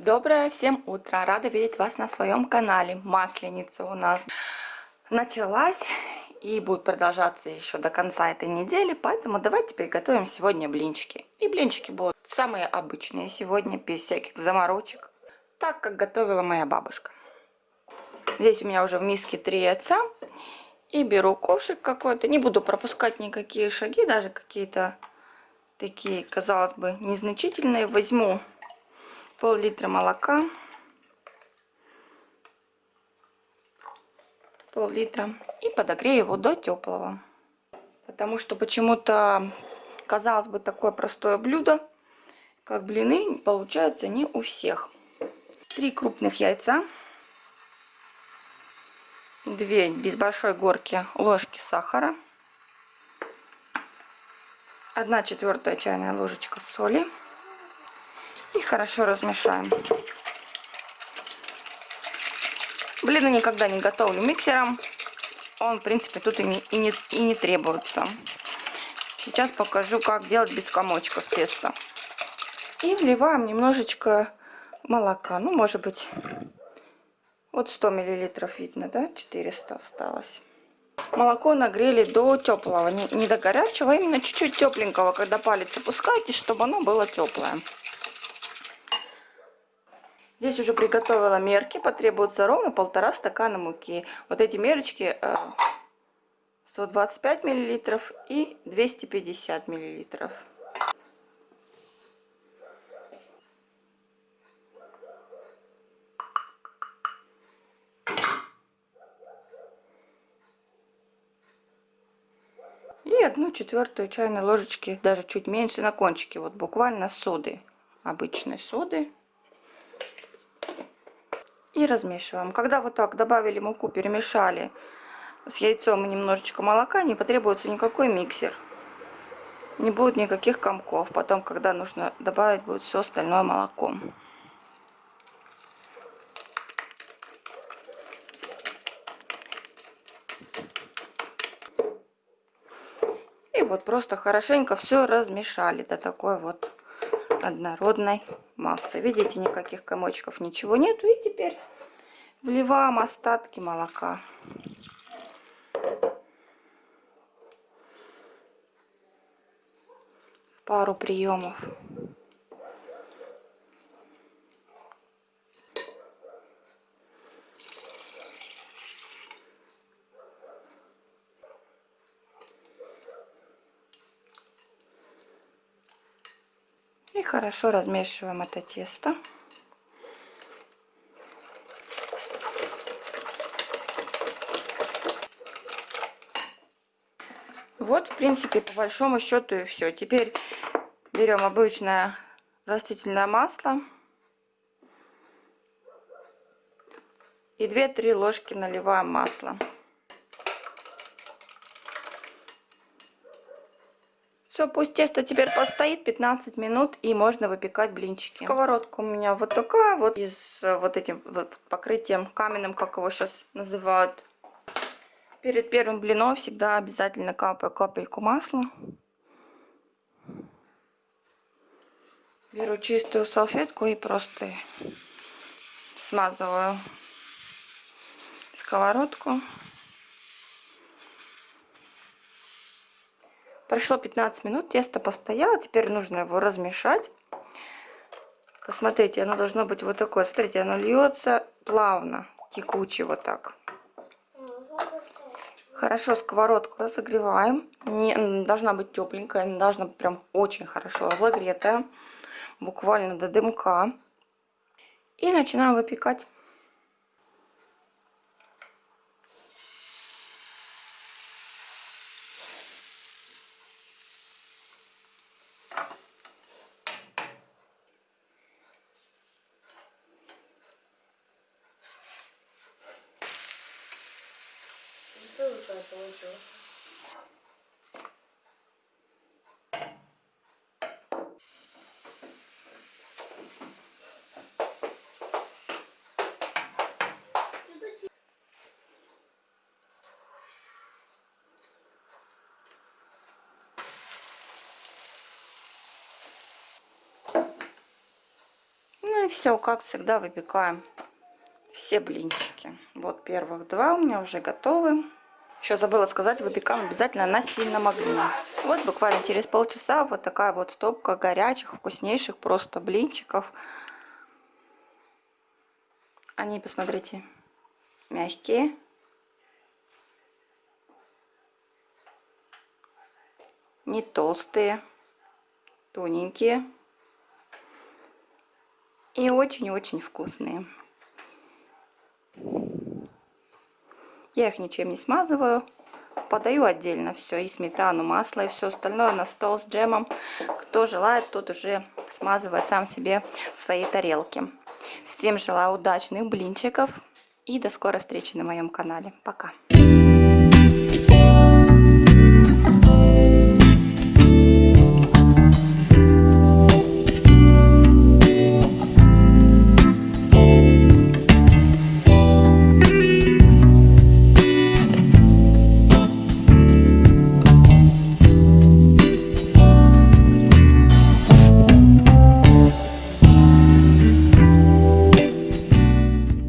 Доброе всем утро! Рада видеть вас на своем канале. Масленица у нас началась и будет продолжаться еще до конца этой недели, поэтому давайте приготовим сегодня блинчики. И блинчики будут самые обычные сегодня, без всяких заморочек, так как готовила моя бабушка. Здесь у меня уже в миске три яйца. И беру ковшик какой-то. Не буду пропускать никакие шаги, даже какие-то такие, казалось бы, незначительные. Возьму пол-литра молока, пол-литра и подогрею его до теплого. Потому что почему-то, казалось бы, такое простое блюдо, как блины, получается не у всех. Три крупных яйца, две без большой горки ложки сахара, одна четвертая чайная ложечка соли и хорошо размешаем. Блины никогда не готовлю миксером. Он, в принципе, тут и не, и не, и не требуется. Сейчас покажу, как делать без комочков тесто. И вливаем немножечко молока. Ну, может быть, вот 100 миллилитров видно, да? 400 осталось. Молоко нагрели до теплого, не, не до горячего, а именно чуть-чуть тепленького, когда палец опускаете, чтобы оно было теплое. Здесь уже приготовила мерки, потребуется ровно полтора стакана муки. Вот эти мерочки 125 э, миллилитров и 250 миллилитров. И одну четвертую чайной ложечки, даже чуть меньше на кончике, вот буквально соды, обычной соды и размешиваем. Когда вот так добавили муку, перемешали с яйцом и немножечко молока, не потребуется никакой миксер. Не будет никаких комков. Потом, когда нужно добавить, будет все остальное молоко. И вот просто хорошенько все размешали до такой вот однородной массы. Видите, никаких комочков, ничего нету. И теперь вливаем остатки молока. Пару приемов. И хорошо размешиваем это тесто. Вот, в принципе, по большому счету и все. Теперь берем обычное растительное масло. И 2-3 ложки наливаем масло. Все, пусть тесто теперь постоит 15 минут и можно выпекать блинчики. Сковородка у меня вот такая вот из э, вот этим вот покрытием каменным, как его сейчас называют. Перед первым блином всегда обязательно капаю капельку масла. Беру чистую салфетку и просто смазываю сковородку. Прошло 15 минут, тесто постояло, теперь нужно его размешать. Посмотрите, оно должно быть вот такое. Смотрите, оно льется плавно, текуче вот так. Хорошо сковородку разогреваем. Не, должна быть тепленькая, не должна быть прям очень хорошо разогретая. Буквально до дымка. И начинаем выпекать. вкусное получилось. Ну все, как всегда, выпекаем все блинчики. Вот первых два у меня уже готовы. Еще забыла сказать, выпекаем обязательно на сильном огне. Вот буквально через полчаса вот такая вот стопка горячих, вкуснейших просто блинчиков. Они, посмотрите, мягкие. Не толстые, тоненькие. И очень-очень вкусные. Я их ничем не смазываю. Подаю отдельно все, и сметану, масло, и все остальное на стол с джемом. Кто желает, тот уже смазывает сам себе в своей тарелке. Всем желаю удачных блинчиков и до скорой встречи на моем канале. Пока!